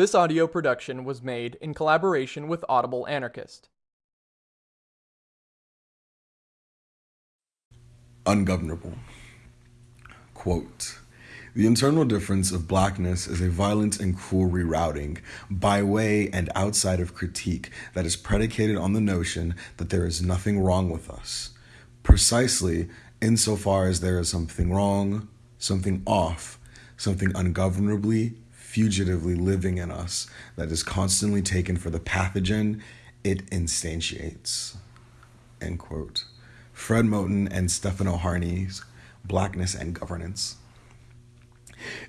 This audio production was made in collaboration with Audible Anarchist. Ungovernable. Quote The internal difference of blackness is a violent and cruel rerouting, by way and outside of critique, that is predicated on the notion that there is nothing wrong with us. Precisely insofar as there is something wrong, something off, something ungovernably fugitively living in us that is constantly taken for the pathogen it instantiates. End quote. Fred Moten and Stefano Harney's Blackness and Governance.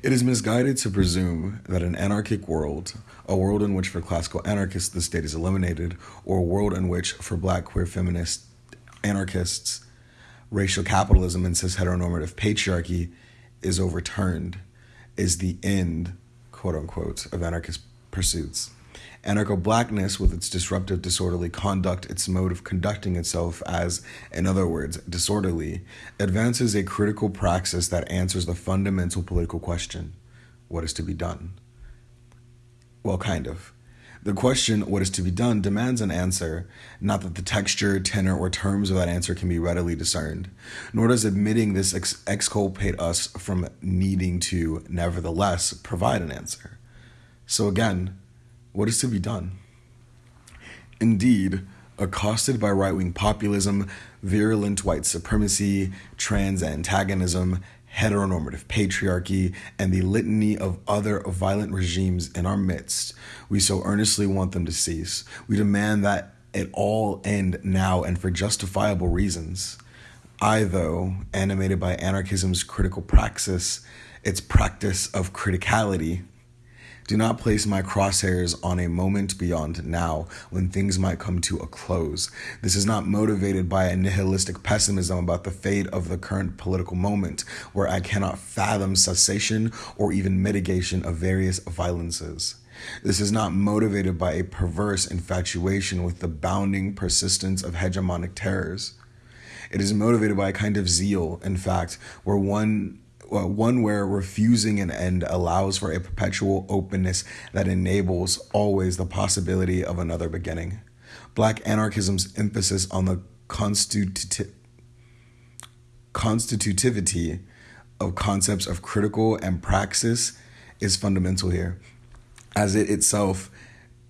It is misguided to presume that an anarchic world, a world in which for classical anarchists the state is eliminated, or a world in which for black queer feminist anarchists racial capitalism and cis heteronormative patriarchy is overturned, is the end quote unquote, of anarchist pursuits. Anarcho blackness, with its disruptive, disorderly conduct, its mode of conducting itself as, in other words, disorderly, advances a critical praxis that answers the fundamental political question what is to be done? Well, kind of. The question, what is to be done, demands an answer, not that the texture, tenor, or terms of that answer can be readily discerned, nor does admitting this ex- exculpate us from needing to, nevertheless, provide an answer. So, again, what is to be done? Indeed, accosted by right wing populism, virulent white supremacy, trans antagonism, heteronormative patriarchy, and the litany of other violent regimes in our midst. We so earnestly want them to cease. We demand that it all end now and for justifiable reasons. I, though, animated by anarchism's critical praxis, its practice of criticality, do not place my crosshairs on a moment beyond now when things might come to a close. This is not motivated by a nihilistic pessimism about the fate of the current political moment, where I cannot fathom cessation or even mitigation of various violences. This is not motivated by a perverse infatuation with the bounding persistence of hegemonic terrors. It is motivated by a kind of zeal, in fact, where one uh, one where refusing an end allows for a perpetual openness that enables always the possibility of another beginning. Black anarchism's emphasis on the constituti- constitutivity of concepts of critical and praxis is fundamental here, as it itself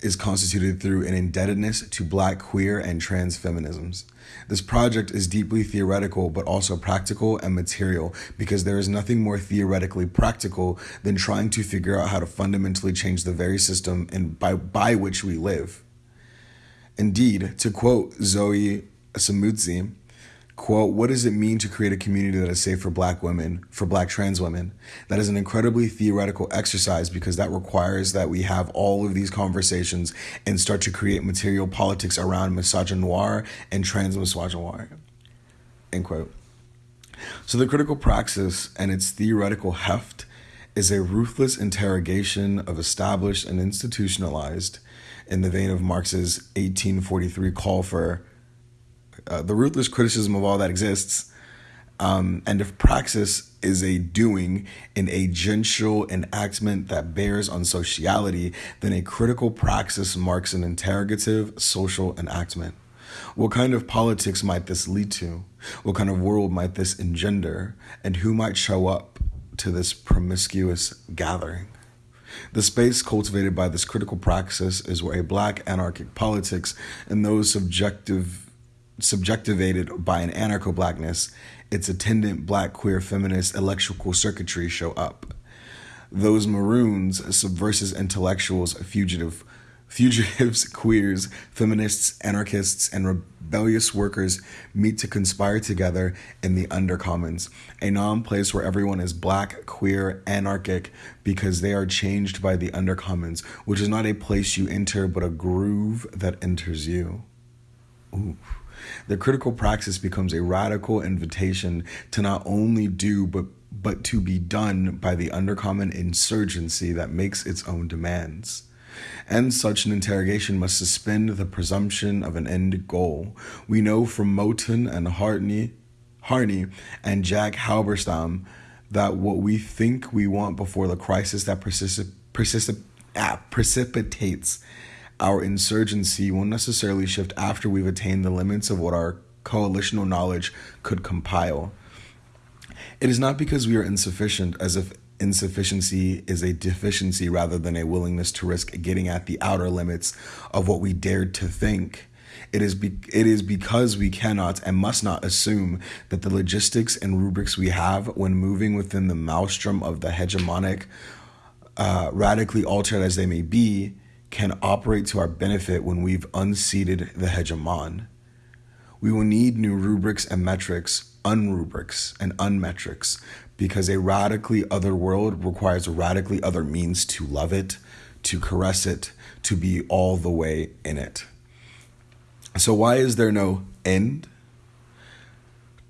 is constituted through an indebtedness to black, queer, and trans feminisms. This project is deeply theoretical, but also practical and material, because there is nothing more theoretically practical than trying to figure out how to fundamentally change the very system in, by, by which we live. Indeed, to quote Zoe Samudzi, quote, what does it mean to create a community that is safe for black women, for black trans women? That is an incredibly theoretical exercise because that requires that we have all of these conversations and start to create material politics around misogynoir and trans misogynoir. End quote. So the critical praxis and its theoretical heft is a ruthless interrogation of established and institutionalized in the vein of Marx's 1843 call for uh, the ruthless criticism of all that exists. Um, and if praxis is a doing, an agential enactment that bears on sociality, then a critical praxis marks an interrogative social enactment. What kind of politics might this lead to? What kind of world might this engender? And who might show up to this promiscuous gathering? The space cultivated by this critical praxis is where a black anarchic politics and those subjective subjectivated by an anarcho blackness, its attendant black queer feminist electrical circuitry show up. Those maroons, subversive intellectuals, fugitive, fugitives, queers, feminists, anarchists, and rebellious workers meet to conspire together in the undercommons, a non place where everyone is black, queer, anarchic, because they are changed by the undercommons, which is not a place you enter, but a groove that enters you. Ooh. The critical praxis becomes a radical invitation to not only do, but but to be done by the undercommon insurgency that makes its own demands. And such an interrogation must suspend the presumption of an end goal. We know from Moten and Hartney, Harney and Jack Halberstam that what we think we want before the crisis that persists ah, precipitates our insurgency won't necessarily shift after we've attained the limits of what our coalitional knowledge could compile. It is not because we are insufficient, as if insufficiency is a deficiency rather than a willingness to risk getting at the outer limits of what we dared to think. It is, be- it is because we cannot and must not assume that the logistics and rubrics we have when moving within the maelstrom of the hegemonic, uh, radically altered as they may be, can operate to our benefit when we've unseated the hegemon. We will need new rubrics and metrics, unrubrics and unmetrics, because a radically other world requires radically other means to love it, to caress it, to be all the way in it. So, why is there no end?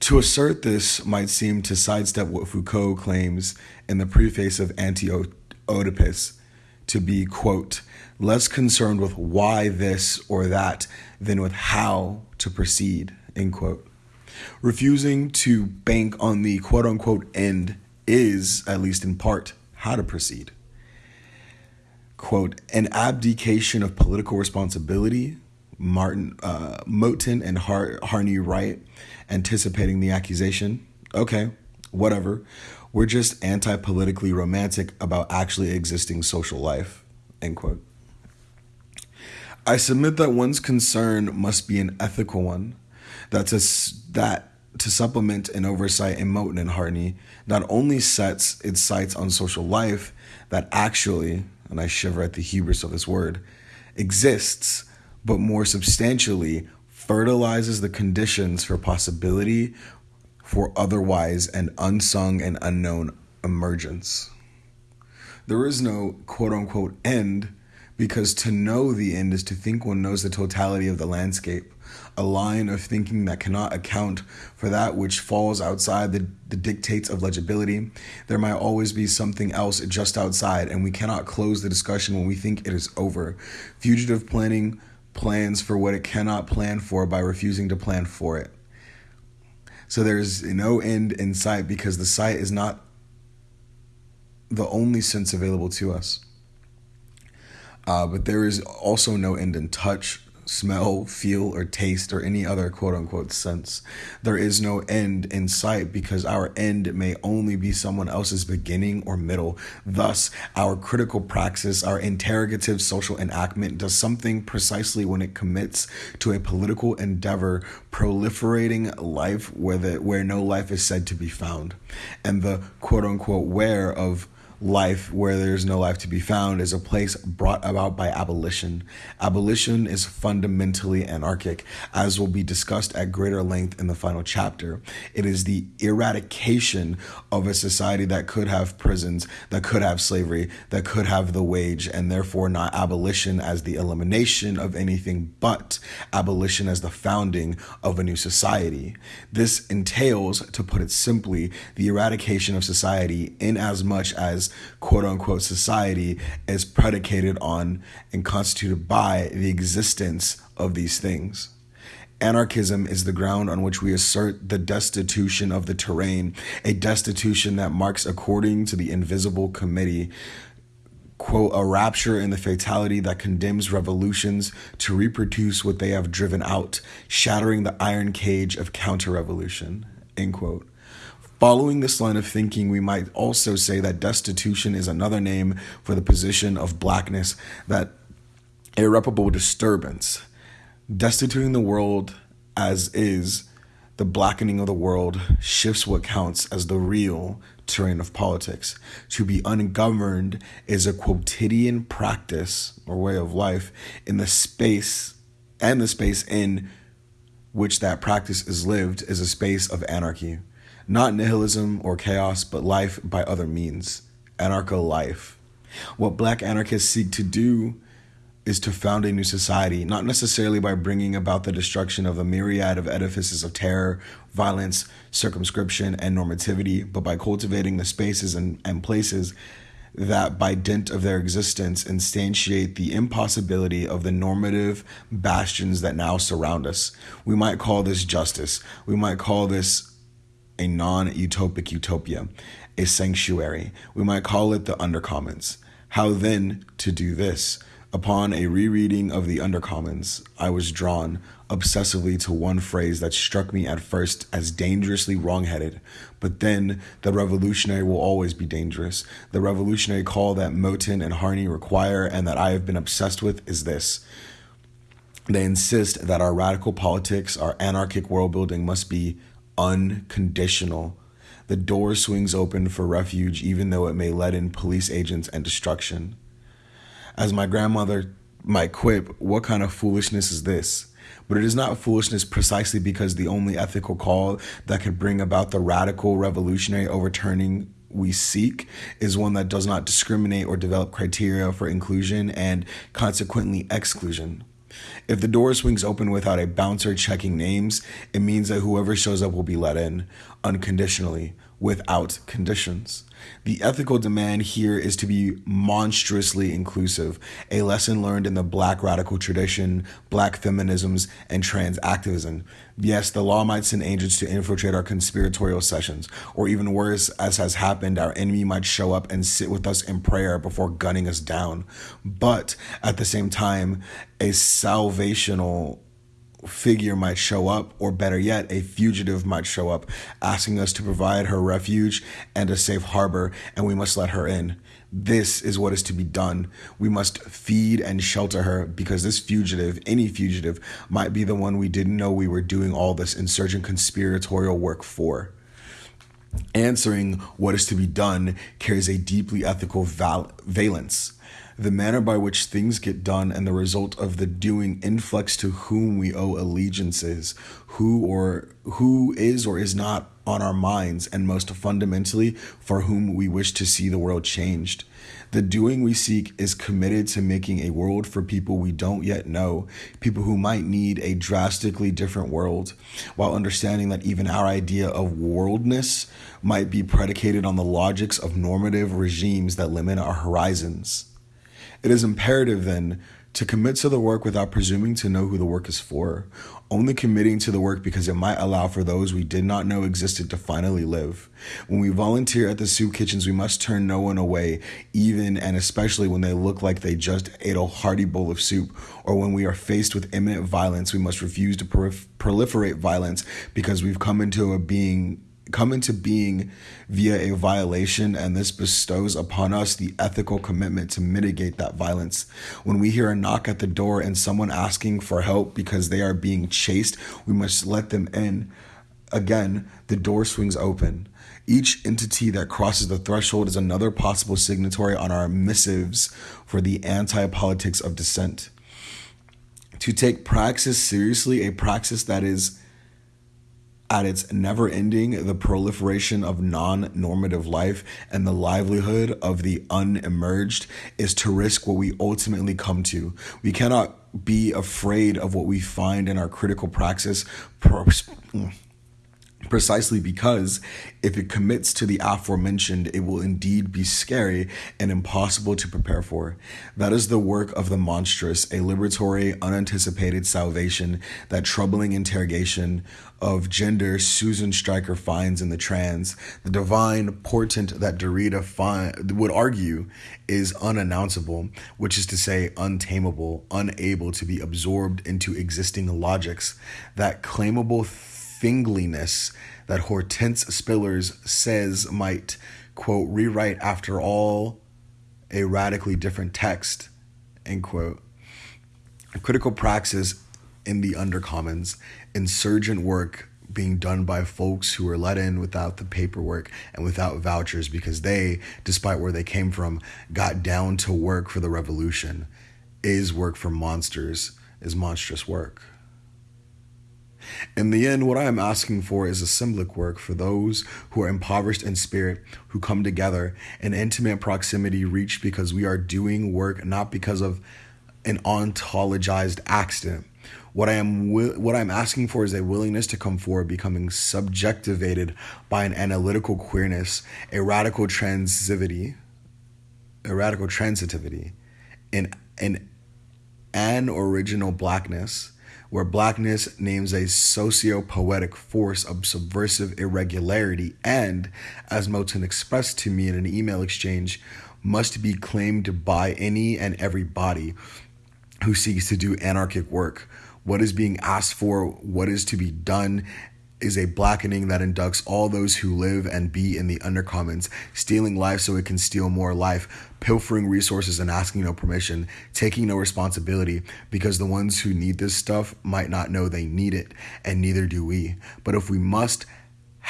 To assert this might seem to sidestep what Foucault claims in the preface of Anti Oedipus to be, quote, less concerned with why this or that than with how to proceed, end quote. Refusing to bank on the quote unquote end is, at least in part, how to proceed. Quote, an abdication of political responsibility, Martin uh, Moten and Har- Harney write anticipating the accusation. Okay, whatever. We're just anti politically romantic about actually existing social life. End quote. I submit that one's concern must be an ethical one, that to, that to supplement an oversight in Moten and Harney not only sets its sights on social life that actually, and I shiver at the hubris of this word, exists, but more substantially fertilizes the conditions for possibility for otherwise an unsung and unknown emergence. There is no quote unquote end because to know the end is to think one knows the totality of the landscape, a line of thinking that cannot account for that which falls outside the, the dictates of legibility. There might always be something else just outside, and we cannot close the discussion when we think it is over. Fugitive planning plans for what it cannot plan for by refusing to plan for it. So there's no end in sight because the sight is not the only sense available to us. Uh, but there is also no end in touch, smell, feel, or taste, or any other quote unquote sense. There is no end in sight because our end may only be someone else's beginning or middle. Thus, our critical praxis, our interrogative social enactment, does something precisely when it commits to a political endeavor proliferating life where, the, where no life is said to be found. And the quote unquote where of life where there's no life to be found is a place brought about by abolition. Abolition is fundamentally anarchic, as will be discussed at greater length in the final chapter. It is the eradication of a society that could have prisons, that could have slavery, that could have the wage, and therefore not abolition as the elimination of anything but abolition as the founding of a new society. This entails, to put it simply, the eradication of society in as much as quote unquote society is predicated on and constituted by the existence of these things. Anarchism is the ground on which we assert the destitution of the terrain, a destitution that marks, according to the Invisible Committee, quote, a rapture in the fatality that condemns revolutions to reproduce what they have driven out, shattering the iron cage of counter revolution, end quote. Following this line of thinking, we might also say that destitution is another name for the position of blackness, that irreparable disturbance. Destituting the world as is, the blackening of the world shifts what counts as the real terrain of politics. To be ungoverned is a quotidian practice or way of life in the space and the space in which that practice is lived is a space of anarchy. Not nihilism or chaos, but life by other means. Anarcho life. What black anarchists seek to do is to found a new society, not necessarily by bringing about the destruction of a myriad of edifices of terror, violence, circumscription, and normativity, but by cultivating the spaces and, and places that, by dint of their existence, instantiate the impossibility of the normative bastions that now surround us. We might call this justice. We might call this a non utopic utopia, a sanctuary. We might call it the undercommons. How then to do this? Upon a rereading of the Undercommons, I was drawn obsessively to one phrase that struck me at first as dangerously wrongheaded, but then the revolutionary will always be dangerous. The revolutionary call that Moten and Harney require and that I have been obsessed with is this. They insist that our radical politics, our anarchic world building must be unconditional. The door swings open for refuge, even though it may let in police agents and destruction. As my grandmother might quip, what kind of foolishness is this? But it is not foolishness precisely because the only ethical call that could bring about the radical revolutionary overturning we seek is one that does not discriminate or develop criteria for inclusion and consequently exclusion. If the door swings open without a bouncer checking names, it means that whoever shows up will be let in unconditionally, without conditions. The ethical demand here is to be monstrously inclusive, a lesson learned in the black radical tradition, black feminisms, and trans activism. Yes, the law might send agents to infiltrate our conspiratorial sessions, or even worse, as has happened, our enemy might show up and sit with us in prayer before gunning us down. But at the same time, a salvational figure might show up, or better yet, a fugitive might show up, asking us to provide her refuge and a safe harbor, and we must let her in. This is what is to be done. We must feed and shelter her because this fugitive, any fugitive, might be the one we didn't know we were doing all this insurgent conspiratorial work for. Answering what is to be done carries a deeply ethical val- valence the manner by which things get done and the result of the doing influx to whom we owe allegiances, who or who is or is not on our minds, and most fundamentally, for whom we wish to see the world changed. The doing we seek is committed to making a world for people we don't yet know, people who might need a drastically different world, while understanding that even our idea of worldness might be predicated on the logics of normative regimes that limit our horizons. It is imperative, then, to commit to the work without presuming to know who the work is for, only committing to the work because it might allow for those we did not know existed to finally live. When we volunteer at the soup kitchens, we must turn no one away, even and especially when they look like they just ate a hearty bowl of soup, or when we are faced with imminent violence, we must refuse to proliferate violence because we've come into a being come into being via a violation, and this bestows upon us the ethical commitment to mitigate that violence. When we hear a knock at the door and someone asking for help because they are being chased, we must let them in. Again, the door swings open. Each entity that crosses the threshold is another possible signatory on our missives for the anti politics of dissent. To take praxis seriously, a praxis that is at its never ending, the proliferation of non normative life and the livelihood of the unemerged is to risk what we ultimately come to. We cannot be afraid of what we find in our critical praxis precisely because if it commits to the aforementioned, it will indeed be scary and impossible to prepare for. That is the work of the monstrous, a liberatory, unanticipated salvation, that troubling interrogation of gender Susan Stryker finds in the trans, the divine portent that Derrida find, would argue is unannounceable, which is to say, untamable, unable to be absorbed into existing logics, that claimable thingliness that Hortense Spillers says might, quote, rewrite after all a radically different text, end quote. Critical praxis in the undercommons, insurgent work being done by folks who were let in without the paperwork and without vouchers because they, despite where they came from, got down to work for the revolution, is work for monsters, is monstrous work. In the end, what I am asking for is a symbolic work for those who are impoverished in spirit, who come together in intimate proximity reached because we are doing work not because of an ontologized accident. What I am what I'm asking for is a willingness to come forward, becoming subjectivated by an analytical queerness, a radical transitivity, a radical transitivity, in an an original blackness where blackness names a socio poetic force of subversive irregularity, and, as Moten expressed to me in an email exchange, must be claimed by any and every body who seeks to do anarchic work. What is being asked for, what is to be done, is a blackening that inducts all those who live and be in the undercommons, stealing life so it can steal more life, pilfering resources and asking no permission, taking no responsibility, because the ones who need this stuff might not know they need it, and neither do we. But if we must,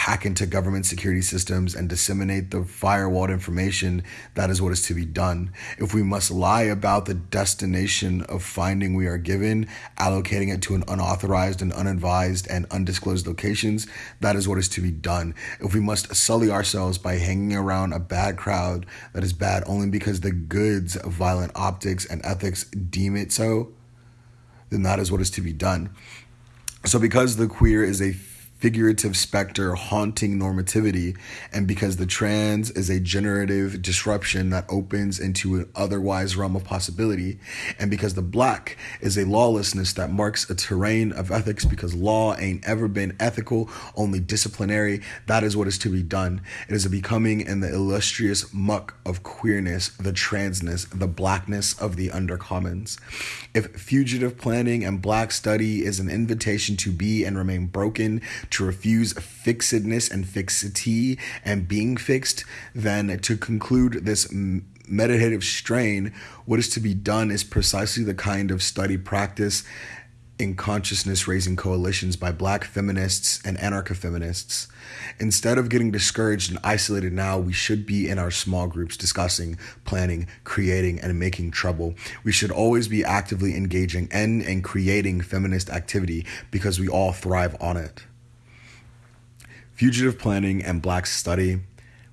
hack into government security systems and disseminate the firewalled information, that is what is to be done. If we must lie about the destination of finding we are given, allocating it to an unauthorized and unadvised and undisclosed locations, that is what is to be done. If we must sully ourselves by hanging around a bad crowd that is bad only because the goods of violent optics and ethics deem it so, then that is what is to be done. So, because the queer is a figurative specter haunting normativity, and because the trans is a generative disruption that opens into an otherwise realm of possibility, and because the black is a lawlessness that marks a terrain of ethics because law ain't ever been ethical, only disciplinary, that is what is to be done. It is a becoming in the illustrious muck of queerness, the transness, the blackness of the undercommons. If fugitive planning and black study is an invitation to be and remain broken, to refuse fixedness and fixity and being fixed, then to conclude this meditative strain, what is to be done is precisely the kind of study practice in consciousness raising coalitions by black feminists and anarcho feminists. Instead of getting discouraged and isolated now, we should be in our small groups discussing, planning, creating, and making trouble. We should always be actively engaging in and creating feminist activity because we all thrive on it. Fugitive planning and black study,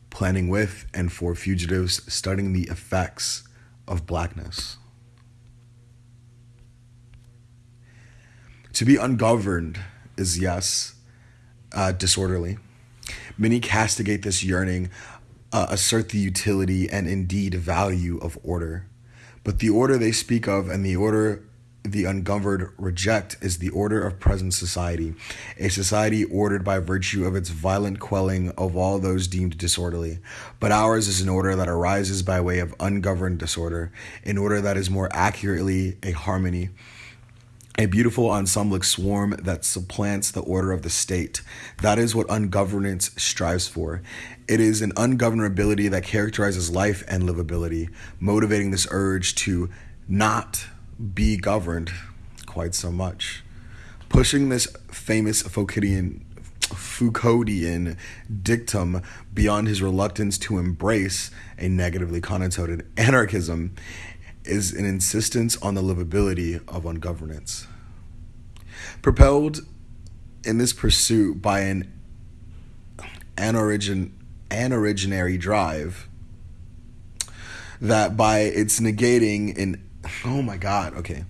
planning with and for fugitives, studying the effects of blackness. To be ungoverned is, yes, uh, disorderly. Many castigate this yearning, uh, assert the utility and indeed value of order. But the order they speak of and the order the ungoverned reject is the order of present society, a society ordered by virtue of its violent quelling of all those deemed disorderly. But ours is an order that arises by way of ungoverned disorder, an order that is more accurately a harmony a beautiful ensemblic swarm that supplants the order of the state. That is what ungovernance strives for. It is an ungovernability that characterizes life and livability, motivating this urge to not be governed quite so much. Pushing this famous Foucauldian, Foucauldian dictum beyond his reluctance to embrace a negatively connotated anarchism is an insistence on the livability of ungovernance. Propelled in this pursuit by an anorigin, anoriginary drive that by its negating an oh my god, okay.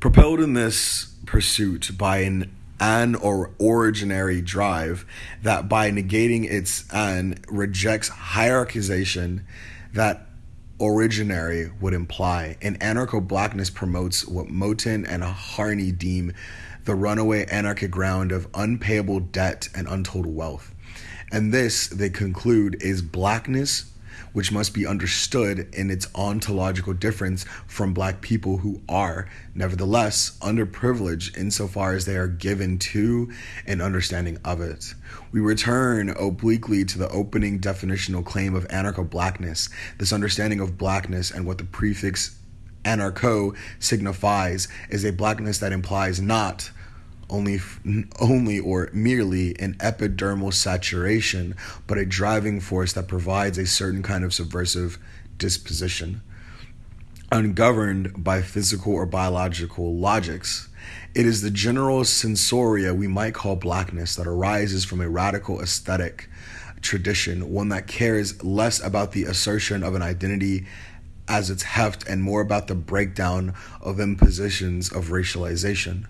Propelled in this pursuit by an an or originary drive that by negating its an rejects hierarchization that originary would imply. And anarcho blackness promotes what Moten and Harney deem the runaway anarchic ground of unpayable debt and untold wealth. And this, they conclude, is blackness which must be understood in its ontological difference from black people who are, nevertheless, underprivileged insofar as they are given to an understanding of it. We return obliquely to the opening definitional claim of anarcho blackness, this understanding of blackness and what the prefix anarcho signifies is a blackness that implies not only only or merely an epidermal saturation, but a driving force that provides a certain kind of subversive disposition. Ungoverned by physical or biological logics, it is the general sensoria we might call blackness that arises from a radical aesthetic tradition, one that cares less about the assertion of an identity as its heft and more about the breakdown of impositions of racialization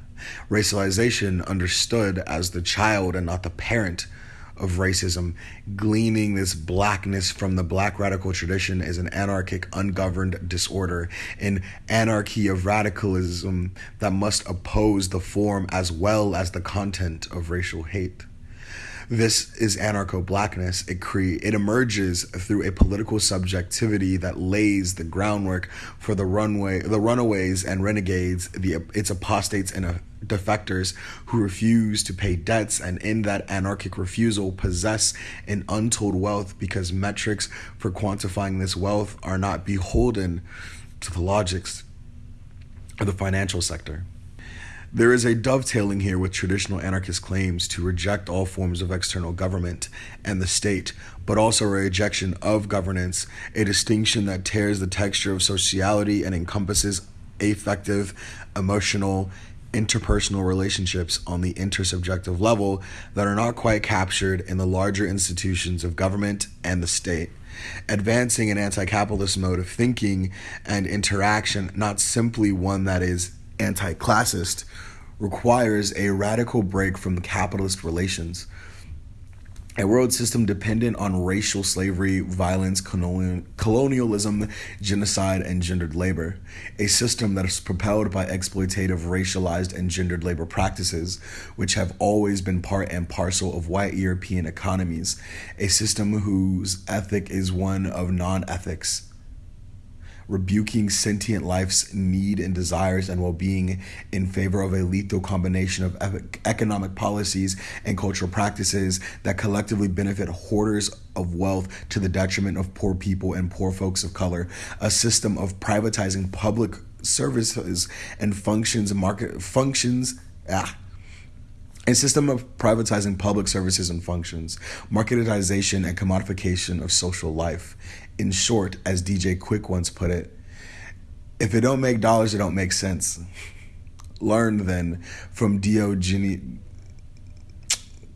racialization understood as the child and not the parent of racism, gleaning this blackness from the black radical tradition is an anarchic, ungoverned disorder, an anarchy of radicalism that must oppose the form as well as the content of racial hate. This is anarcho blackness. It cre- it emerges through a political subjectivity that lays the groundwork for the runway, the runaways and renegades, the its apostates and uh, defectors who refuse to pay debts and in that anarchic refusal possess an untold wealth because metrics for quantifying this wealth are not beholden to the logics of the financial sector. There is a dovetailing here with traditional anarchist claims to reject all forms of external government and the state, but also a rejection of governance, a distinction that tears the texture of sociality and encompasses affective, emotional, interpersonal relationships on the intersubjective level that are not quite captured in the larger institutions of government and the state. Advancing an anti capitalist mode of thinking and interaction, not simply one that is anti classist, requires a radical break from capitalist relations. A world system dependent on racial slavery, violence, colonialism, genocide, and gendered labor. A system that is propelled by exploitative, racialized, and gendered labor practices, which have always been part and parcel of white European economies. A system whose ethic is one of non ethics rebuking sentient life's need and desires and well being in favor of a lethal combination of economic policies and cultural practices that collectively benefit hoarders of wealth to the detriment of poor people and poor folks of color, a system of privatizing public services and functions market functions ah a system of privatizing public services and functions, marketization and commodification of social life. In short, as DJ Quik once put it, if it don't make dollars, it don't make sense. Learn then from Diogenes,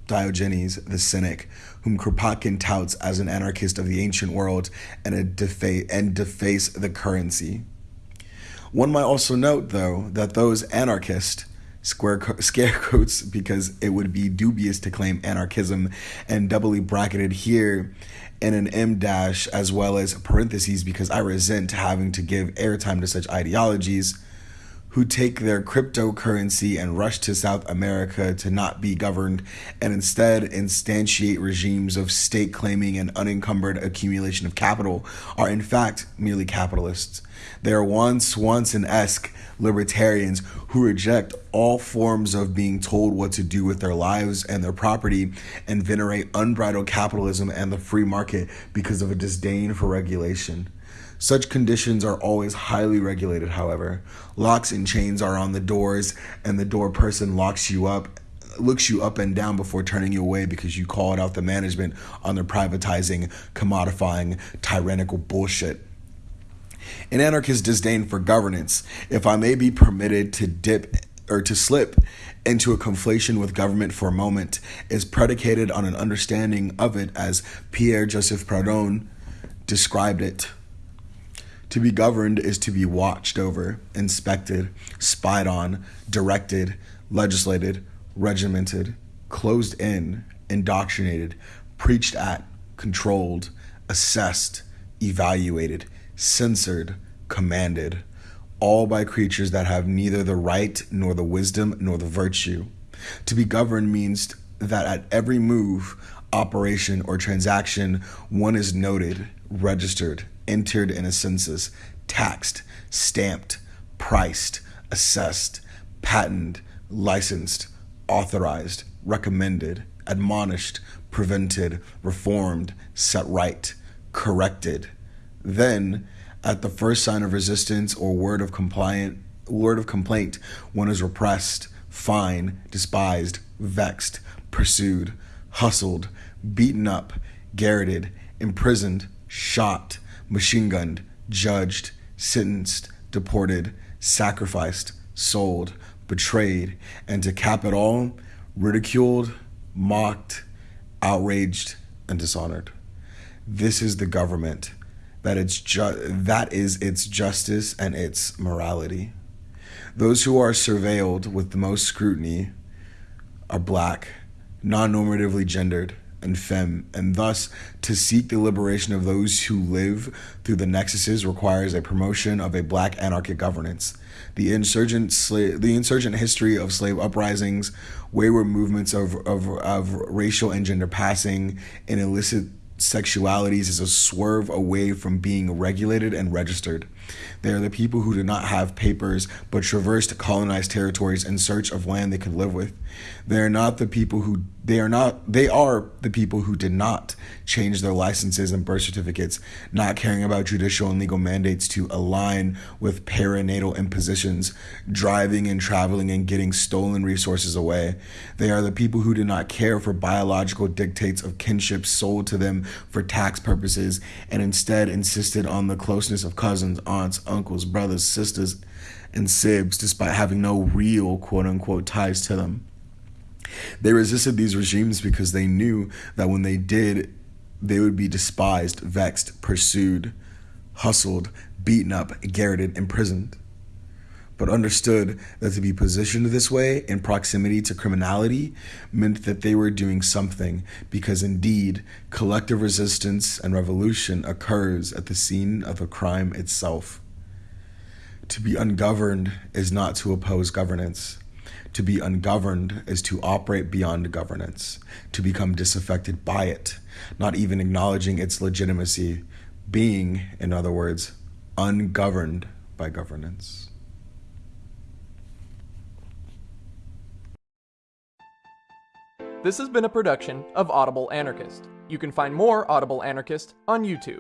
Diogenes the cynic, whom Kropotkin touts as an anarchist of the ancient world and, a defa- and deface the currency. One might also note, though, that those anarchists square co- scarecoats because it would be dubious to claim anarchism and doubly bracketed here in an M dash as well as parentheses because I resent having to give airtime to such ideologies who take their cryptocurrency and rush to South America to not be governed and instead instantiate regimes of state claiming and unencumbered accumulation of capital are in fact merely capitalists. They are Ron Swanson esque libertarians who reject all forms of being told what to do with their lives and their property and venerate unbridled capitalism and the free market because of a disdain for regulation. Such conditions are always highly regulated, however. Locks and chains are on the doors, and the door person locks you up looks you up and down before turning you away because you called out the management on their privatizing, commodifying, tyrannical bullshit. An anarchist disdain for governance, if I may be permitted to dip or to slip into a conflation with government for a moment, is predicated on an understanding of it as Pierre Joseph Proudhon described it. To be governed is to be watched over, inspected, spied on, directed, legislated, regimented, closed in, indoctrinated, preached at, controlled, assessed, evaluated, censored, commanded, all by creatures that have neither the right nor the wisdom nor the virtue. To be governed means that at every move, operation, or transaction, one is noted, registered, entered in a census, taxed, stamped, priced, assessed, patented, licensed, authorized, recommended, admonished, prevented, reformed, set right, corrected. Then, at the first sign of resistance or word of compliant word of complaint, one is repressed, fined, despised, vexed, pursued, hustled, beaten up, garroted, imprisoned, shot, machine gunned, judged, sentenced, deported, sacrificed, sold, betrayed, and to cap it all, ridiculed, mocked, outraged, and dishonored. This is the government that it's ju- that is its justice and its morality. Those who are surveilled with the most scrutiny are black, non-normatively gendered, and femme, and thus to seek the liberation of those who live through the nexuses requires a promotion of a black anarchic governance. The insurgent slave, the insurgent history of slave uprisings, wayward movements of, of, of racial and gender passing, and illicit sexualities is a swerve away from being regulated and registered. They are the people who did not have papers but traversed colonized territories in search of land they could live with. They are not the people who they are not they are the people who did not change their licenses and birth certificates, not caring about judicial and legal mandates to align with perinatal impositions, driving and traveling and getting stolen resources away. They are the people who did not care for biological dictates of kinship sold to them for tax purposes and instead insisted on the closeness of cousins, aunts, uncles, brothers, sisters, and sibs despite having no real quote unquote ties to them. They resisted these regimes because they knew that when they did, they would be despised, vexed, pursued, hustled, beaten up, garroted, imprisoned. But understood that to be positioned this way in proximity to criminality meant that they were doing something, because indeed, collective resistance and revolution occurs at the scene of a crime itself. To be ungoverned is not to oppose governance. To be ungoverned is to operate beyond governance, to become disaffected by it, not even acknowledging its legitimacy, being, in other words, ungoverned by governance. This has been a production of Audible Anarchist. You can find more Audible Anarchist on YouTube.